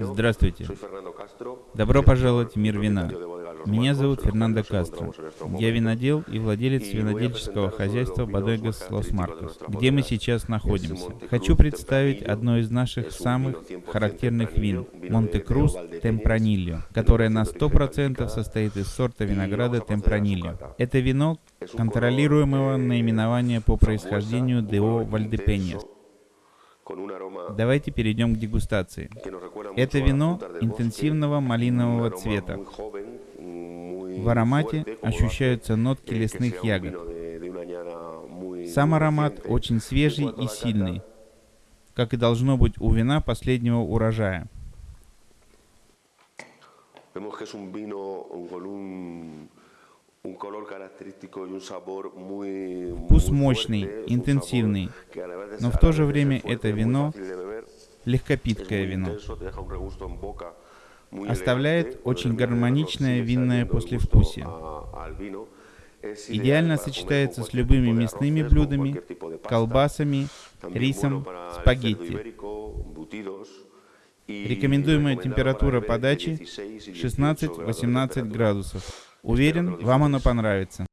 Здравствуйте. Добро пожаловать в мир вина. Меня зовут Фернандо Кастро. Я винодел и владелец винодельческого хозяйства Бодегас Лос Маркос, где мы сейчас находимся. Хочу представить одно из наших самых характерных вин – Монте-Круз Темпранильо, которое на 100% состоит из сорта винограда Темпранильо. Это вино контролируемого наименования по происхождению Део Вальдепеньяс. Давайте перейдем к дегустации. Это вино интенсивного малинового цвета. В аромате ощущаются нотки лесных ягод. Сам аромат очень свежий и сильный, как и должно быть у вина последнего урожая. Вкус мощный, интенсивный, но в то же время это вино легкопиткое вино. Оставляет очень гармоничное винное послевкусие. Идеально сочетается с любыми мясными блюдами, колбасами, рисом, спагетти. Рекомендуемая температура подачи 16-18 градусов. Уверен, вам оно понравится.